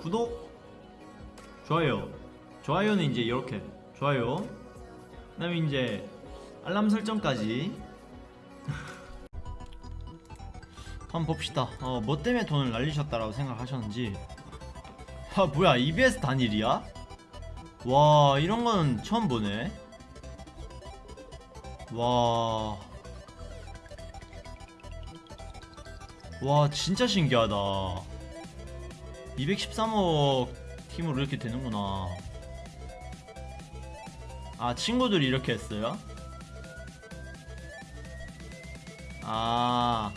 구독 좋아요. 좋아요는 이제 이렇게. 좋아요. 그 다음에 이제 알람 설정까지. 한번 봅시다. 어, 뭐 때문에 돈을 날리셨다라고 생각하셨는지. 아 뭐야 EBS 단일이야? 와 이런 건 처음 보네. 와... 와 진짜 신기하다 213억 팀으로 이렇게 되는구나 아 친구들이 이렇게 했어요? 아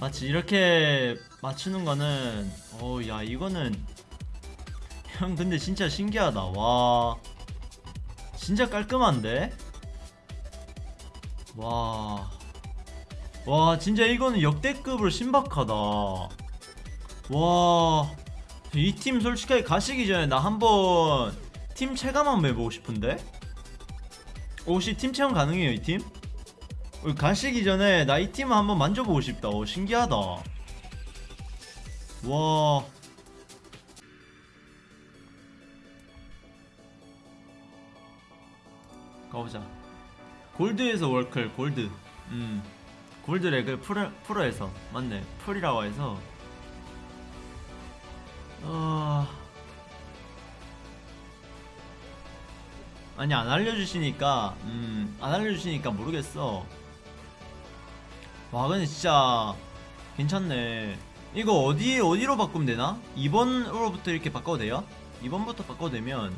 마치 이렇게 맞추는 거는 어야 이거는 형 근데 진짜 신기하다 와 진짜 깔끔한데 와. 와, 진짜 이거는 역대급으로 신박하다. 와. 이 팀 솔직하게 가시기 전에 나 한번 팀 체감 한번 해보고 싶은데? 혹시 팀 체험 가능해요, 이 팀? 어, 가시기 전에 나 이 팀 한번 만져보고 싶다. 오, 신기하다. 와. 가보자. 골드에서 월클 골드 음 골드래 그 프로, 프로에서 맞네 풀이라고 해서 어... 아니 안 알려주시니까 음 안 알려주시니까 모르겠어 와 근데 진짜 괜찮네 이거 어디 어디로 바꾸면 되나? 2번으로부터 이렇게 바꿔도 돼요? 2번부터 바꿔도 되면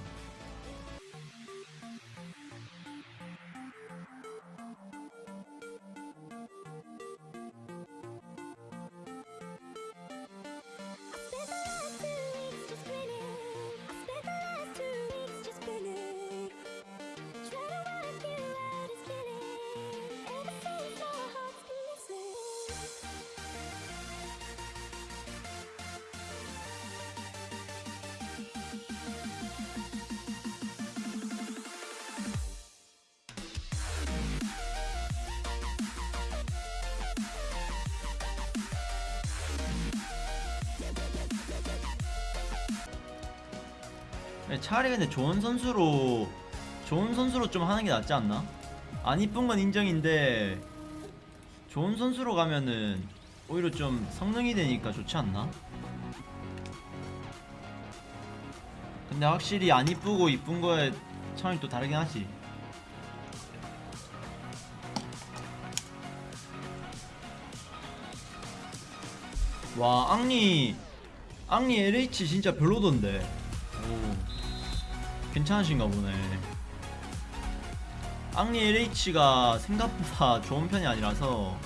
차라리 근데 좋은 선수로 좋은 선수로 좀 하는 게 낫지 않나? 안 이쁜 건 인정인데 좋은 선수로 가면은 오히려 좀 성능이 되니까 좋지 않나? 근데 확실히 안 이쁘고 이쁜 거에 차원이 또 다르긴 하지 와 앙리 앙리 LH 진짜 별로던데 오 괜찮으신가 보네 앙리 LH가 생각보다 좋은 편이 아니라서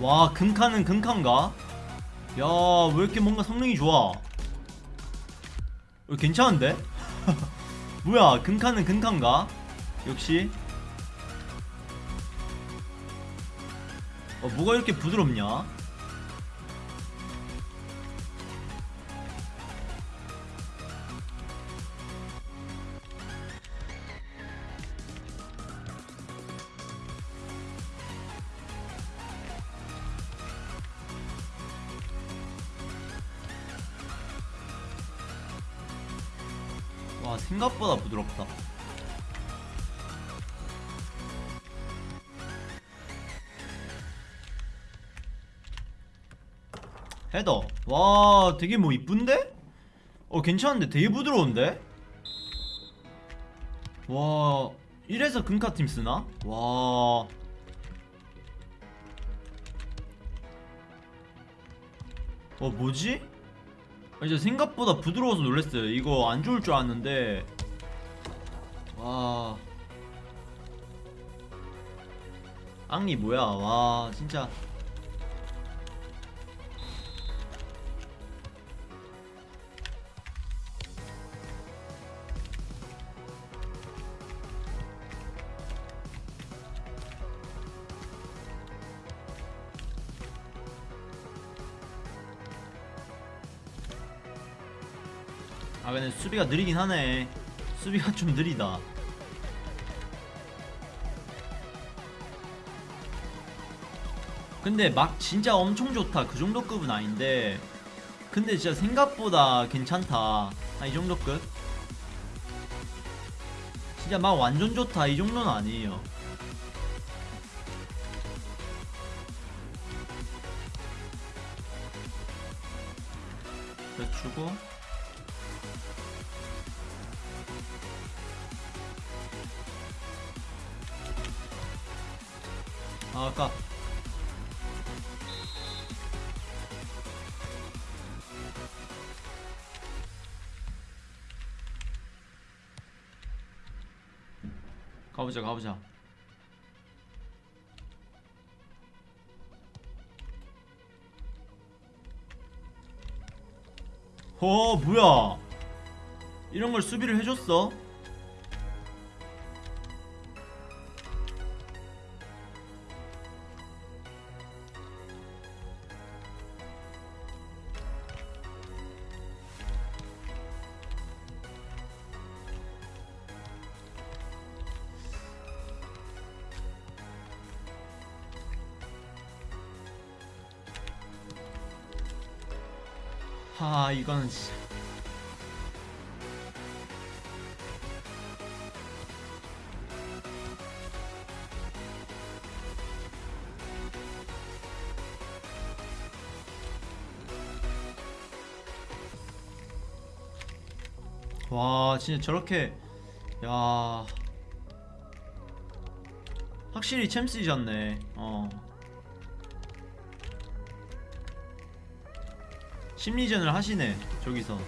와 금카는 금카인가? 야 왜 이렇게 뭔가 성능이 좋아 어, 괜찮은데? 뭐야 금카는 금카인가? 역시 어 뭐가 이렇게 부드럽냐? 와 되게 뭐 이쁜데? 어 괜찮은데 되게 부드러운데? 와 이래서 금카팀 쓰나? 와 어, 뭐지? 아, 진짜 생각보다 부드러워서 놀랐어요. 이거 안 좋을 줄 알았는데. 와. 앙리 뭐야? 와, 진짜. 근데 수비가 느리긴 하네. 수비가 좀 느리다. 근데 막 진짜 엄청 좋다. 그 정도 급은 아닌데. 근데 진짜 생각보다 괜찮다. 아, 이 정도 급 진짜 막 완전 좋다. 이 정도는 아니에요. 그래 주고 가보자 가보자. 어 뭐야? 이런 걸 수비를 해줬어 하 이거는 진짜 와 진짜 저렇게 야. 확실히 챔스이졌네. 어 심리전을 하시네 저기서.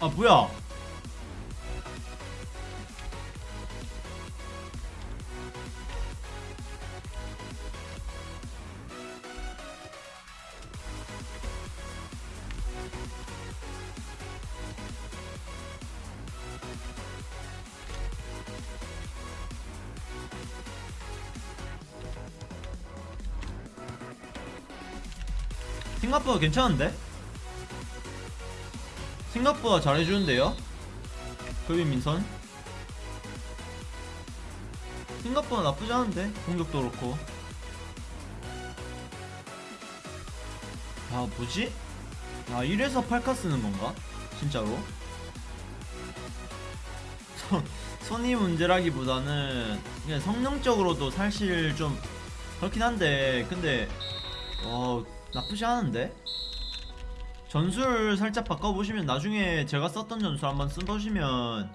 아 뭐야 생각보다 괜찮은데? 생각보다 잘해주는데요? 그빈 민선 생각보다 나쁘지 않은데 공격도 그렇고 아 뭐지? 아 이래서 팔카 쓰는 건가? 진짜로? 손, 손이 문제라기보다는 그냥 성능적으로도 사실 좀 그렇긴 한데 근데 어 나쁘지 않은데? 전술 살짝 바꿔보시면 나중에 제가 썼던 전술 한번 써보시면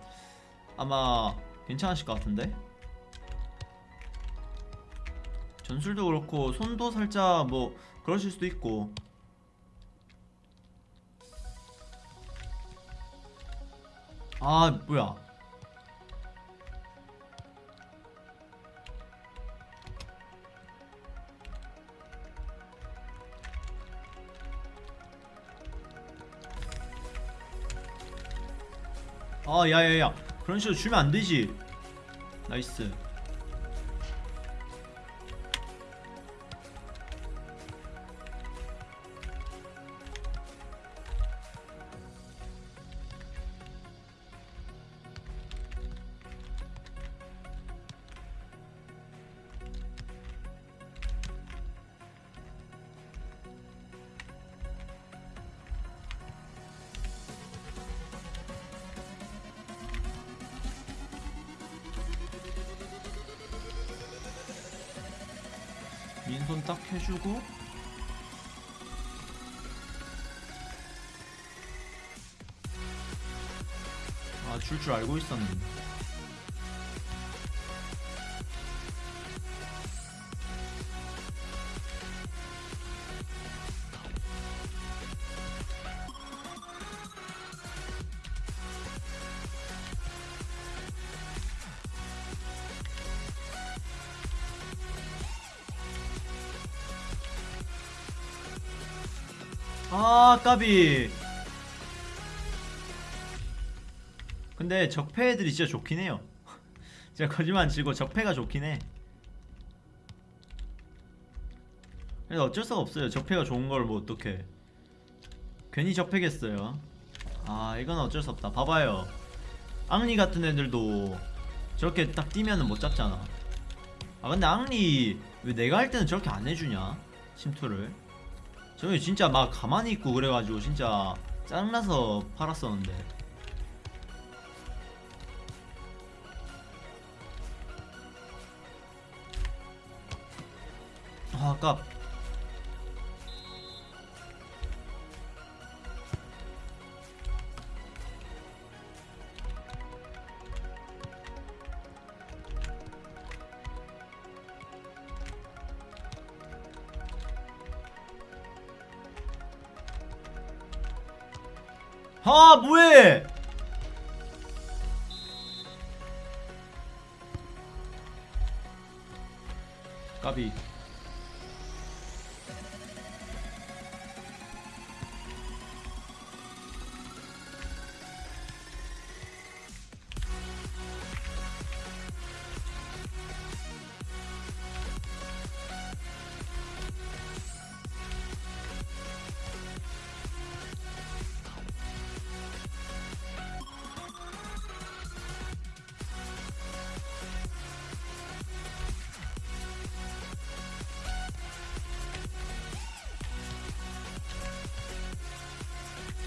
아마 괜찮으실 것 같은데? 전술도 그렇고 손도 살짝 뭐 그러실 수도 있고 아 뭐야 아 야야야. 그런 식으로 주면 안 되지. 나이스 줄 줄 알고 있었는데. 아 까비 적폐 애들이 진짜 좋긴 해요. 제가 거짓말 안 치고 적폐가 좋긴 해. 그래서 어쩔 수가 없어요. 적폐가 좋은 걸 뭐 어떡해. 괜히 적폐겠어요. 아 이건 어쩔 수 없다. 봐봐요. 앙리 같은 애들도 저렇게 딱 뛰면은 못 잡잖아. 아 근데 앙리 왜 내가 할 때는 저렇게 안 해주냐? 침투를. 저기 진짜 막 가만히 있고 그래가지고 진짜 짜증나서 팔았었는데 아 아깝 아 뭐해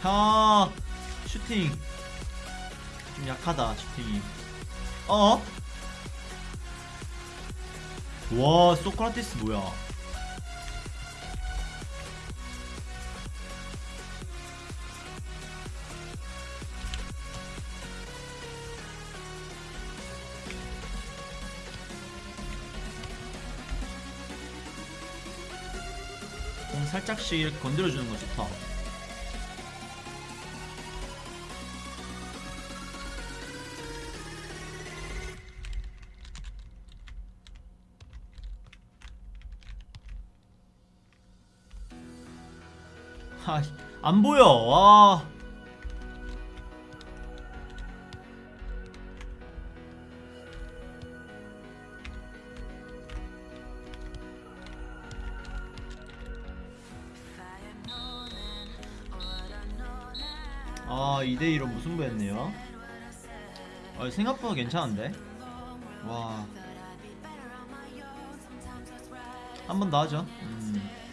아 슈팅. 좀 약하다 슈팅이. 어? 와 소크라테스 뭐야? 공 살짝씩 건드려주는 거 좋다 안 보여. 와. 아, 2대2로 무승부했네요. 아, 생각보다 괜찮은데? 와. 한 번 더 하죠. 음.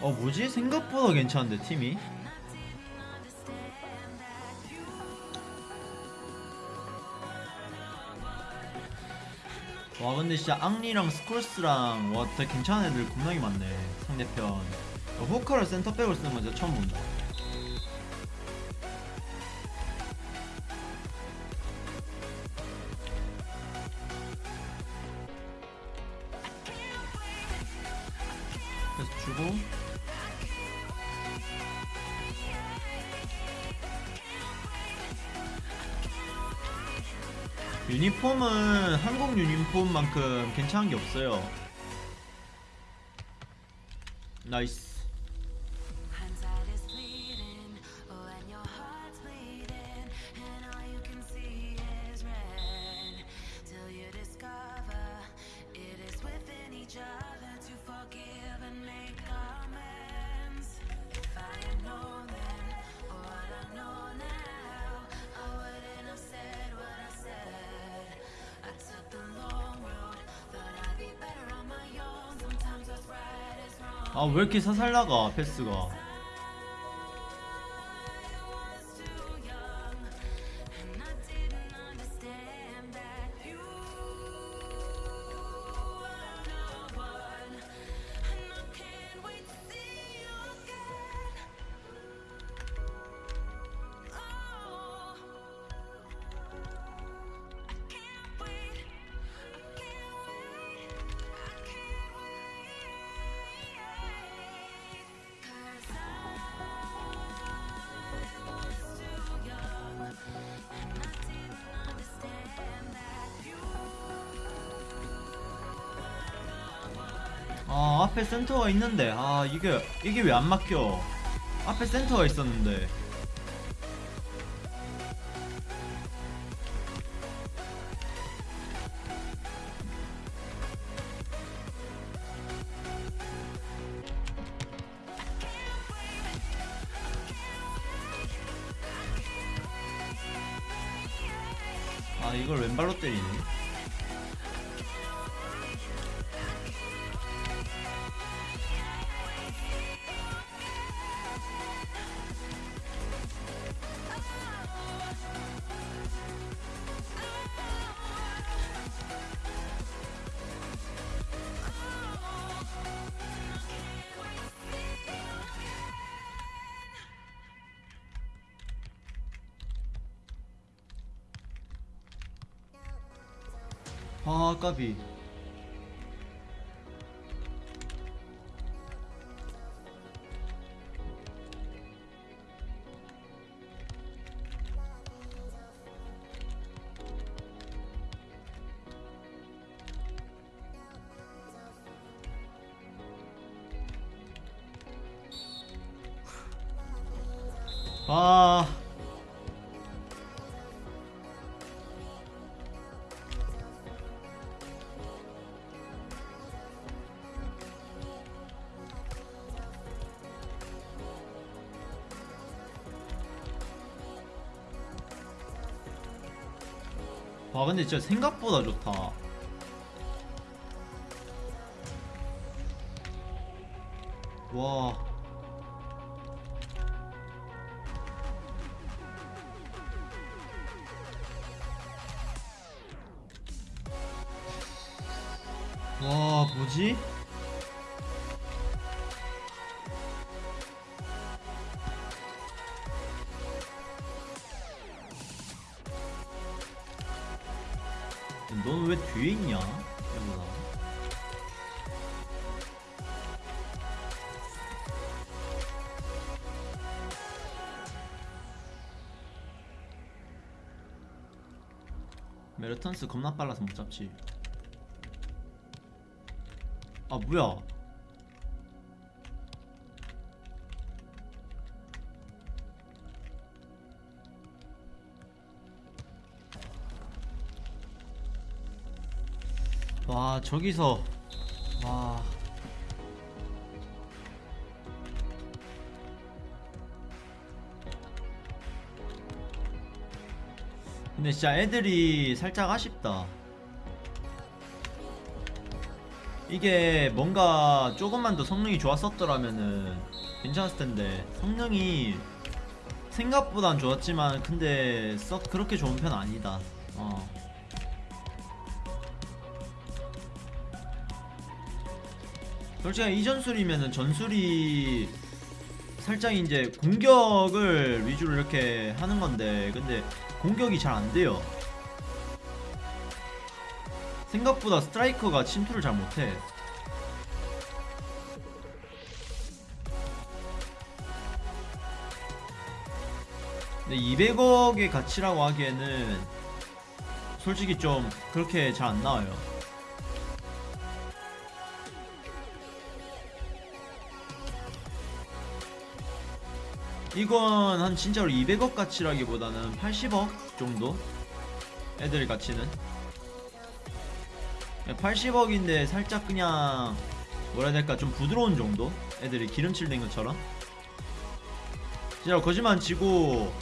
어 뭐지? 생각보다 괜찮은데 팀이? 와 근데 진짜 앙리랑 스콜스랑 와 되게 괜찮은 애들 겁나게 많네 상대편. 어, 호카를 센터백을 쓰는 건 진짜 처음 본다 유니폼은 한국 유니폼만큼 괜찮은 게 없어요. 나이스. 아왜 이렇게 사살 나가 패스가? 앞에 센터가 있는데 아 이게 이게 왜 안 막혀? 앞에 센터가 있었는데. 아 까비 근데 진짜 생각보다 좋다 와 와, 뭐지? 메르턴스 겁나 빨라서 못 잡지. 아 뭐야? 와 저기서 근데 진짜 애들이 살짝 아쉽다 이게 뭔가 조금만 더 성능이 좋았었더라면은 괜찮았을 텐데 성능이 생각보단 좋았지만 근데 썩 그렇게 좋은 편 아니다 어. 솔직히 이 전술이면은 전술이 살짝 이제 공격을 위주로 이렇게 하는 건데 근데 공격이 잘 안 돼요. 생각보다 스트라이커가 침투를 잘 못해. 근데 200억의 가치라고 하기에는 솔직히 좀 그렇게 잘 안 나와요 이건 한 진짜로 200억 가치라기보다는 80억 정도? 애들 가치는? 80억인데 살짝 그냥 뭐라 해야 될까 좀 부드러운 정도? 애들이 기름칠 된 것처럼? 진짜 거짓말 안 치고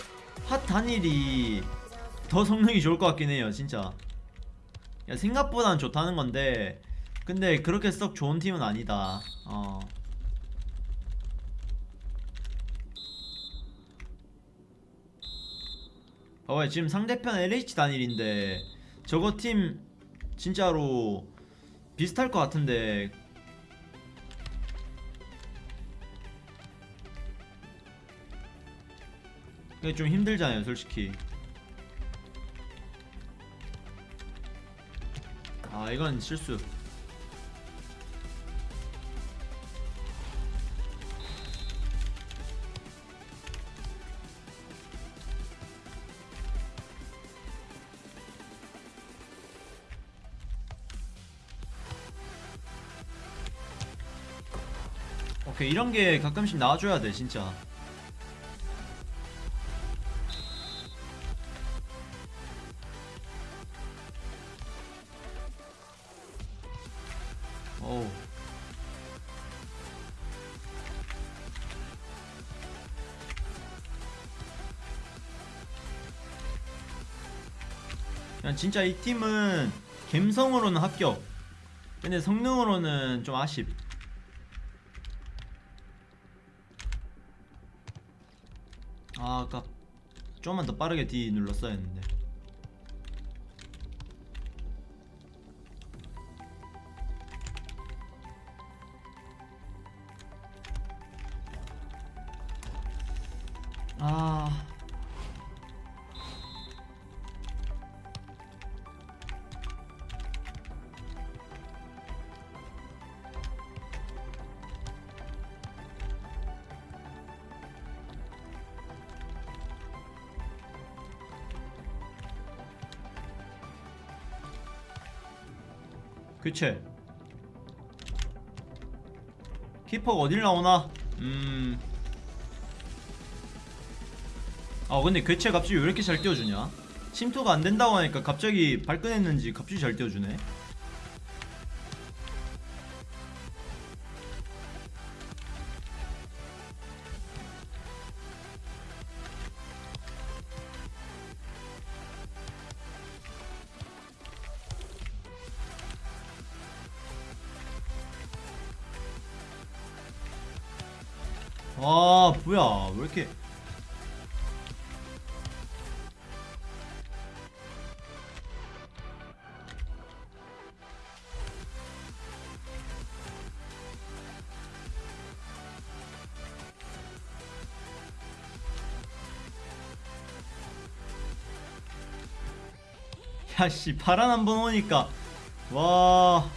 핫 단일이 더 성능이 좋을 것 같긴 해요 진짜. 야, 생각보단 좋다는 건데 근데 그렇게 썩 좋은 팀은 아니다. 어 봐봐요. 지금 상대편 LH 단일인데 저거 팀 진짜로 비슷할 것 같은데. 그게 좀 힘들잖아요 솔직히. 아 이건 실수 오케이 이런 게 가끔씩 나와줘야 돼 진짜 진짜 이 팀은 감성으로는 합격. 근데 성능으로는 좀 아쉽. 아, 아까 좀만 더 빠르게 D 눌렀어야 했는데. 교체 키퍼가 어딜 나오나? 음. 아 근데 교체 값이 왜 이렇게 잘 띄워주냐? 침투가 안 된다고 하니까 갑자기 발끈했는지 갑자기 잘 띄워주네. 야씨 파란 한번 오니까. 와.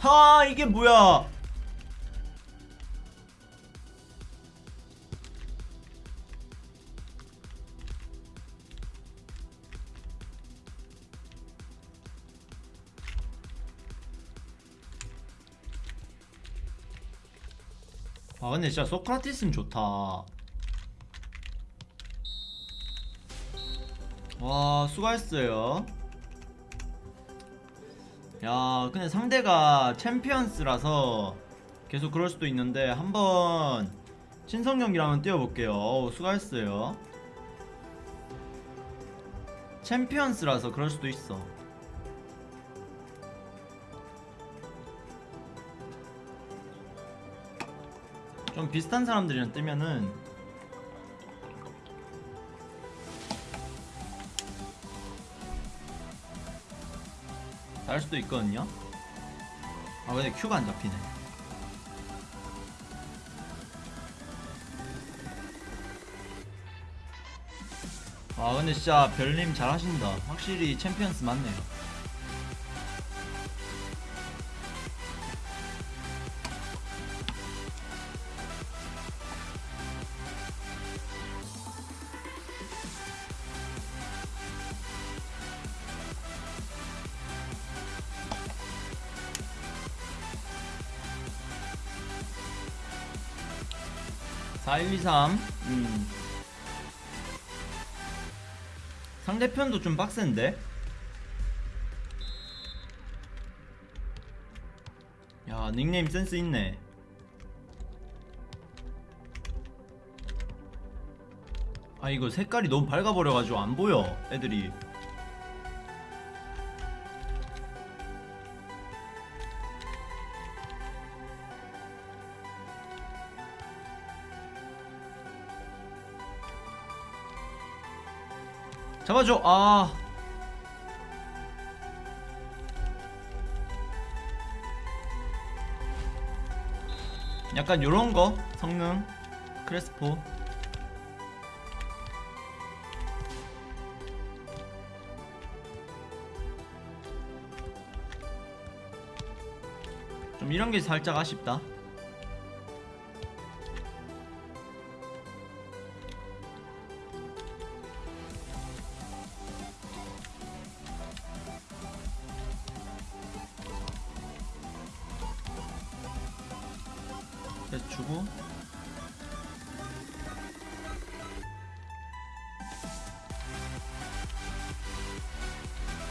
하 이게 뭐야 근데 진짜 소크라티스는 좋다. 와 수고했어요. 야 근데 상대가 챔피언스라서 계속 그럴 수도 있는데 한번 신성 경기를 한번 뛰어볼게요. 어우, 수고했어요. 챔피언스라서 그럴 수도 있어 좀 비슷한 사람들이랑 뜨면은 날 수도 있거든요. 아 근데 큐가 안 잡히네. 아 근데 진짜 별님 잘 하신다. 확실히 챔피언스 맞네요 사 1, 2, 3 음. 상대편도 좀 빡센데? 야 닉네임 센스 있네 아 이거 색깔이 너무 밝아버려가지고 안 보여 애들이 잡아줘 아. 약간 요런거 성능 크레스포. 좀 이런게 살짝 아쉽다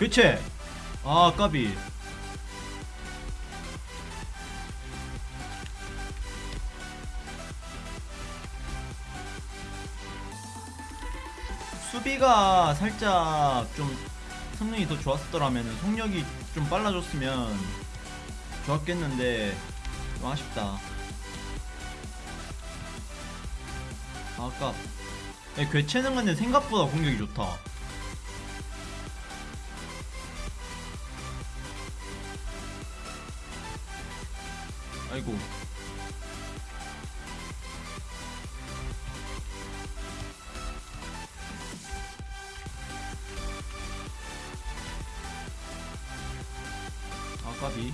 그치? 아 까비. 수비가 살짝 좀 성능이 더 좋았더라면 속력이 좀 빨라졌으면 좋았겠는데 좀 아쉽다. 아까 야, 괴체는 근데 생각보다 공격이 좋다 까비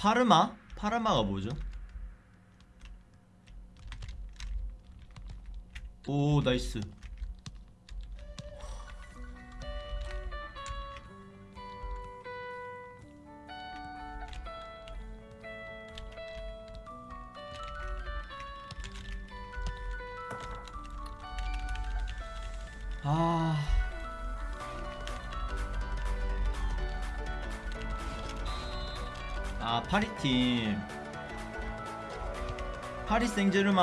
파르마? 파르마가 뭐죠? 오 나이스 아 아, 파리팀. 파리 생제르맹.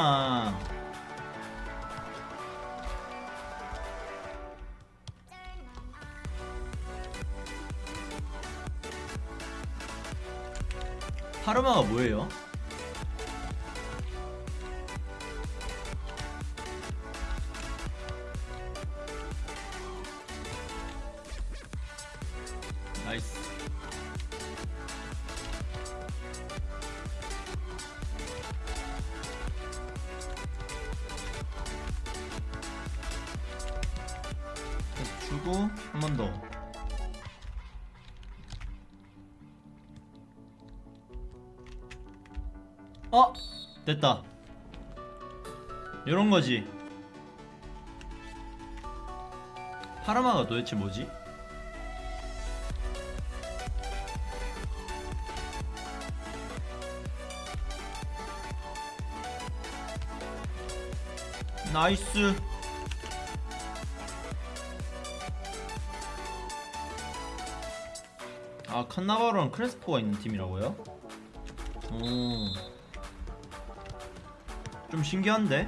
파르마가 뭐예요? 됐다. 이런 거지. 파르마가 도대체 뭐지? 나이스. 아 칸나바로랑 크레스포가 있는 팀이라고요? 오. 좀 신기한데?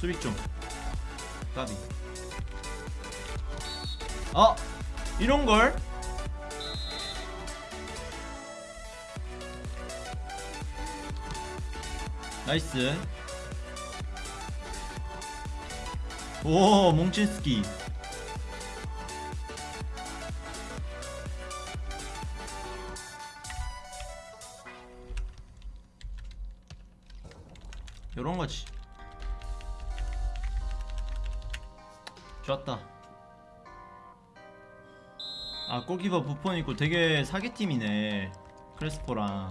수비 좀 까비 아 이런걸? 나이스 오 몽친스키. 요런 거지. 좋았다. 아 골키퍼 부폰 있고 되게 사기팀이네. 크레스포랑.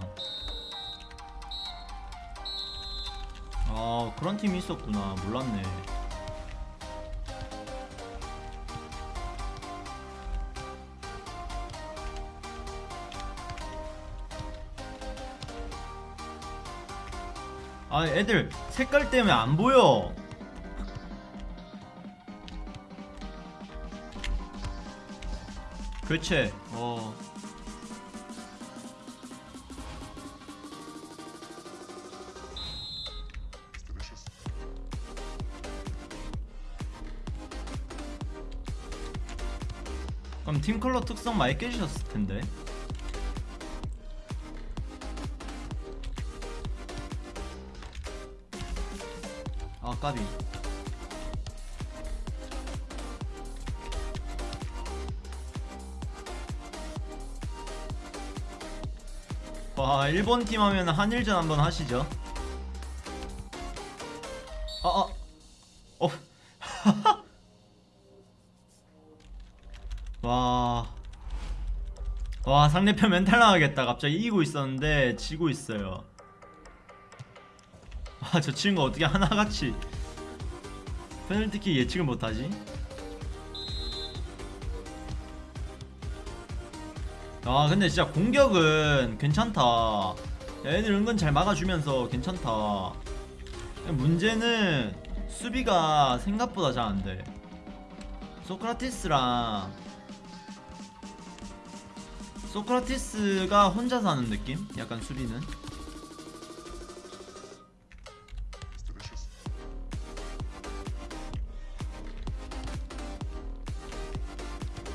아 그런 팀이 있었구나. 몰랐네 아 애들 색깔 때문에 안 보여. 교체 어. 그럼 팀 컬러 특성 많이 깨지셨을 텐데 아까비 와 일본팀 하면 한일전 한번 하시죠 아아 어. 와. 와, 상대편 멘탈 나가겠다. 갑자기 이기고 있었는데 지고 있어요. 와, 저 친구 어떻게 하나같이 페널티킥 예측을 못하지? 아 근데 진짜 공격은 괜찮다 애들 은근 잘 막아주면서 괜찮다 문제는 수비가 생각보다 잘 안돼 소크라티스랑 소크라티스가 혼자서 하는 느낌? 약간 수비는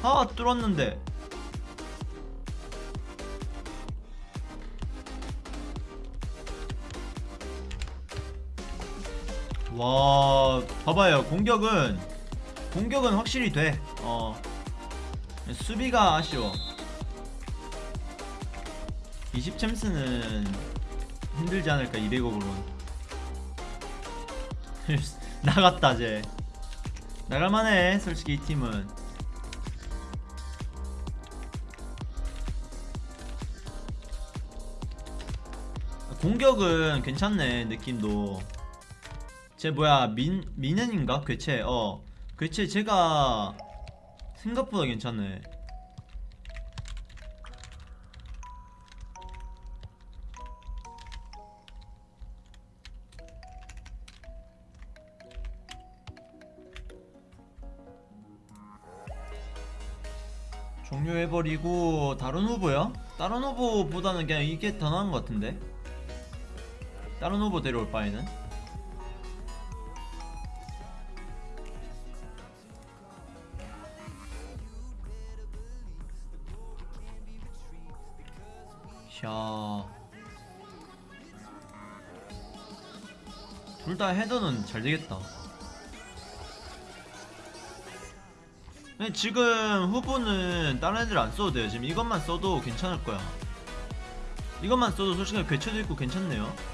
아 뚫었는데. 와 봐봐요. 공격은 공격은 확실히 돼 어. 수비가 아쉬워. 20 챔스는 힘들지 않을까 200억으로는. 나갔다 쟤 나갈만해 솔직히 이 팀은 공격은 괜찮네 느낌도. 쟤 뭐야 민 민현인가? 괴체 어. 괴체 제가 생각보다 괜찮네. 종료해버리고 다른 후보요? 다른 후보보다는 그냥 이게 더 나은 것 같은데 다른 후보 데려올 바에는 샤. 둘 다 헤더는 잘 되겠다. 근데 지금 후보는 다른 애들 안 써도 돼요. 지금 이것만 써도 괜찮을 거야. 이것만 써도 솔직히 괴체도 있고 괜찮네요.